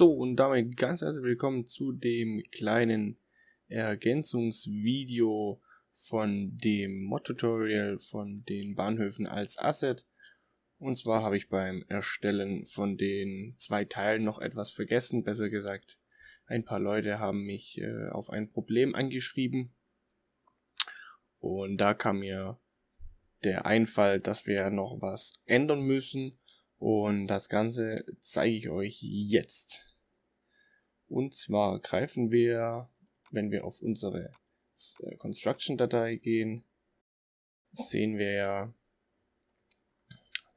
So, und damit ganz herzlich willkommen zu dem kleinen Ergänzungsvideo von dem Mod-Tutorial von den Bahnhöfen als Asset. Und zwar habe ich beim Erstellen von den zwei Teilen noch etwas vergessen, besser gesagt, ein paar Leute haben mich äh, auf ein Problem angeschrieben. Und da kam mir der Einfall, dass wir noch was ändern müssen und das Ganze zeige ich euch jetzt. Und zwar greifen wir, wenn wir auf unsere äh, Construction-Datei gehen, sehen wir ja,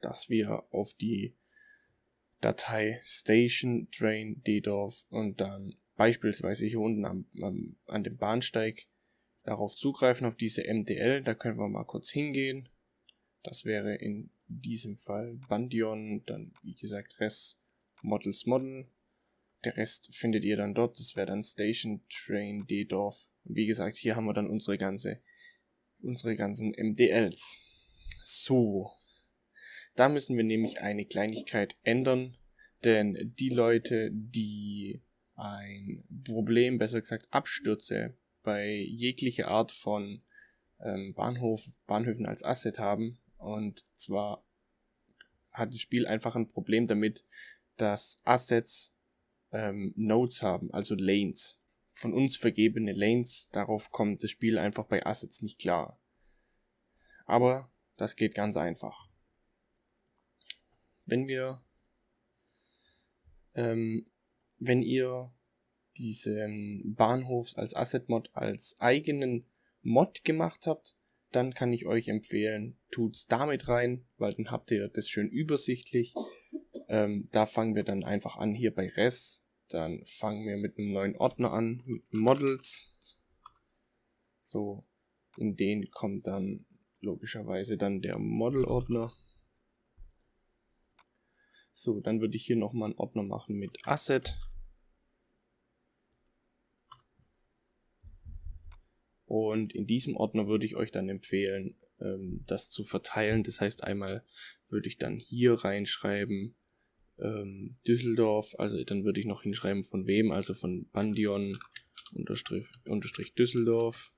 dass wir auf die Datei Station Train DDorf und dann beispielsweise hier unten am, am, an dem Bahnsteig darauf zugreifen, auf diese MDL. Da können wir mal kurz hingehen. Das wäre in diesem Fall Bandion, dann wie gesagt Rest Models Model. Der Rest findet ihr dann dort, das wäre dann Station Train D-Dorf. Wie gesagt, hier haben wir dann unsere ganze, unsere ganzen MDLs. So. Da müssen wir nämlich eine Kleinigkeit ändern, denn die Leute, die ein Problem, besser gesagt Abstürze bei jeglicher Art von ähm, Bahnhof, Bahnhöfen als Asset haben, und zwar hat das Spiel einfach ein Problem damit, dass Assets ähm, Nodes haben, also Lanes. Von uns vergebene Lanes, darauf kommt das Spiel einfach bei Assets nicht klar. Aber das geht ganz einfach. Wenn wir, ähm, wenn ihr diesen Bahnhofs als Asset Mod als eigenen Mod gemacht habt, dann kann ich euch empfehlen, tut's damit rein, weil dann habt ihr das schön übersichtlich. Ähm, da fangen wir dann einfach an hier bei Res. Dann fangen wir mit einem neuen Ordner an, mit Models. So, in den kommt dann logischerweise dann der Model-Ordner. So, dann würde ich hier nochmal einen Ordner machen mit Asset. Und in diesem Ordner würde ich euch dann empfehlen, ähm, das zu verteilen. Das heißt, einmal würde ich dann hier reinschreiben ähm, Düsseldorf, also dann würde ich noch hinschreiben von wem, also von Bandion unterstrich, unterstrich Düsseldorf.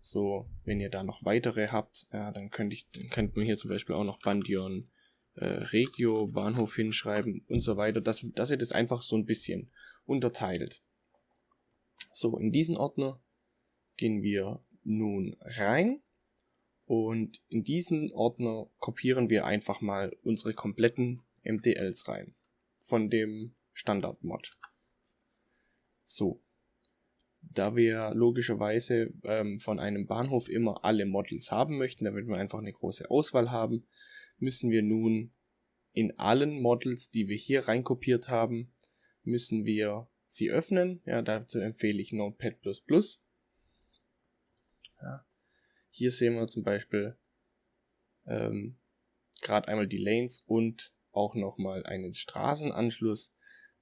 So, wenn ihr da noch weitere habt, ja, dann könnte ich, dann könnte man hier zum Beispiel auch noch Bandion äh, Regio Bahnhof hinschreiben und so weiter, dass, dass ihr das einfach so ein bisschen unterteilt. So, in diesen Ordner gehen wir nun rein und in diesen Ordner kopieren wir einfach mal unsere kompletten MDLs rein von dem Standard-Mod. So, da wir logischerweise ähm, von einem Bahnhof immer alle Models haben möchten, damit wir einfach eine große Auswahl haben, müssen wir nun in allen Models, die wir hier reinkopiert haben, müssen wir sie öffnen. Ja, dazu empfehle ich Notepad++. Ja. Hier sehen wir zum Beispiel ähm, gerade einmal die Lanes und auch nochmal einen Straßenanschluss,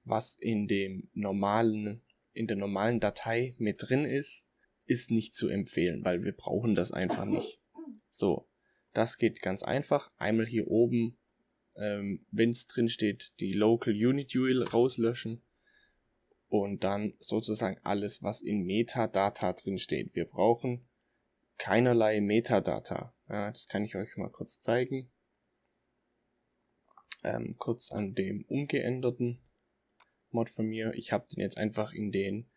was in dem normalen, in der normalen Datei mit drin ist, ist nicht zu empfehlen, weil wir brauchen das einfach nicht. So, das geht ganz einfach. Einmal hier oben, ähm, wenn es drin steht, die Local Unit URL rauslöschen und dann sozusagen alles, was in Metadata drin steht. Wir brauchen keinerlei Metadata. Ja, das kann ich euch mal kurz zeigen. Ähm, kurz an dem umgeänderten Mod von mir. Ich habe den jetzt einfach in den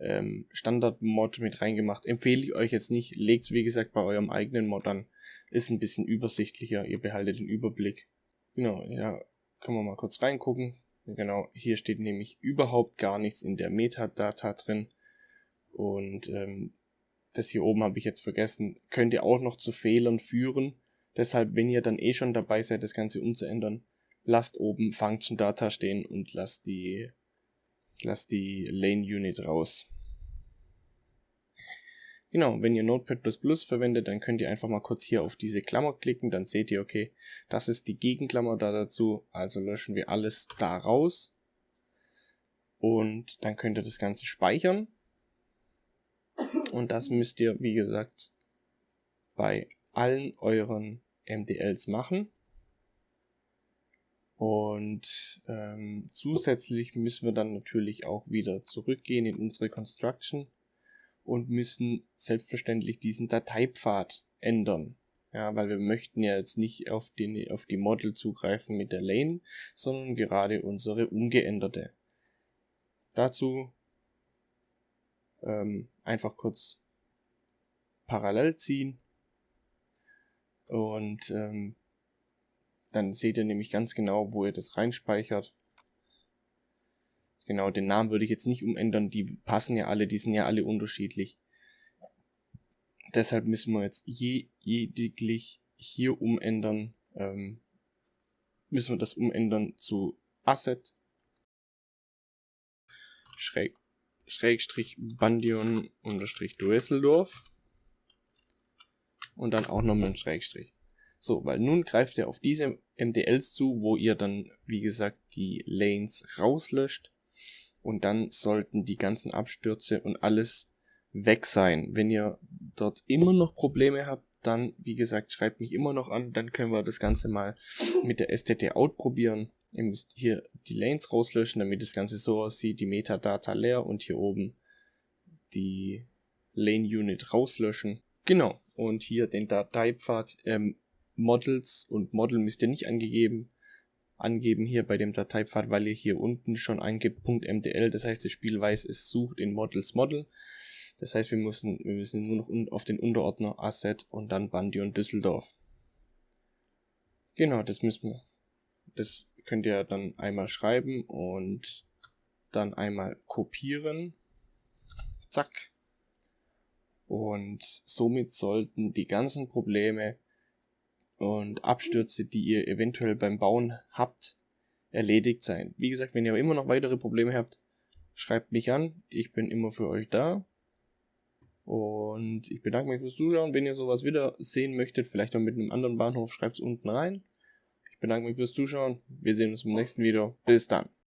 ähm, Standard-Mod mit reingemacht. Empfehle ich euch jetzt nicht. Legt wie gesagt bei eurem eigenen Mod an. Ist ein bisschen übersichtlicher. Ihr behaltet den Überblick. Genau, ja, können wir mal kurz reingucken. Genau, hier steht nämlich überhaupt gar nichts in der Metadata drin. Und ähm, das hier oben habe ich jetzt vergessen, könnte auch noch zu Fehlern führen. Deshalb, wenn ihr dann eh schon dabei seid, das Ganze umzuändern, lasst oben Function Data stehen und lasst die, lasst die Lane Unit raus. Genau, wenn ihr Notepad++ verwendet, dann könnt ihr einfach mal kurz hier auf diese Klammer klicken, dann seht ihr, okay, das ist die Gegenklammer da dazu, also löschen wir alles da raus. Und dann könnt ihr das Ganze speichern. Und das müsst ihr, wie gesagt, bei allen euren MDLs machen. Und ähm, zusätzlich müssen wir dann natürlich auch wieder zurückgehen in unsere Construction und müssen selbstverständlich diesen Dateipfad ändern. Ja, weil wir möchten ja jetzt nicht auf, den, auf die Model zugreifen mit der Lane, sondern gerade unsere ungeänderte. Dazu ähm, einfach kurz parallel ziehen und ähm, dann seht ihr nämlich ganz genau, wo ihr das reinspeichert. Genau, den Namen würde ich jetzt nicht umändern, die passen ja alle, die sind ja alle unterschiedlich. Deshalb müssen wir jetzt je, lediglich hier umändern, ähm, müssen wir das umändern zu Asset Schräg, Schrägstrich Bandion unterstrich Düsseldorf und dann auch nochmal ein Schrägstrich. So, weil nun greift er auf diese MDLs zu, wo ihr dann, wie gesagt, die Lanes rauslöscht und dann sollten die ganzen Abstürze und alles weg sein. Wenn ihr dort immer noch Probleme habt, dann, wie gesagt, schreibt mich immer noch an, dann können wir das Ganze mal mit der STT Out probieren. Ihr müsst hier die Lanes rauslöschen, damit das Ganze so aussieht, die Metadata leer und hier oben die Lane Unit rauslöschen. Genau, und hier den Dateipfad ähm, Models und Model müsst ihr nicht angegeben angeben hier bei dem Dateipfad, weil ihr hier unten schon eingibt .mdl, das heißt das Spiel weiß, es sucht in Models Model. Das heißt, wir müssen, wir müssen nur noch auf den Unterordner Asset und dann Bandy und Düsseldorf. Genau, das müssen wir. Das könnt ihr dann einmal schreiben und dann einmal kopieren. Zack. Und somit sollten die ganzen Probleme und Abstürze, die ihr eventuell beim Bauen habt, erledigt sein. Wie gesagt, wenn ihr immer noch weitere Probleme habt, schreibt mich an. Ich bin immer für euch da. Und ich bedanke mich fürs Zuschauen. Wenn ihr sowas wieder sehen möchtet, vielleicht auch mit einem anderen Bahnhof, schreibt es unten rein. Ich bedanke mich fürs Zuschauen. Wir sehen uns im nächsten Video. Bis dann.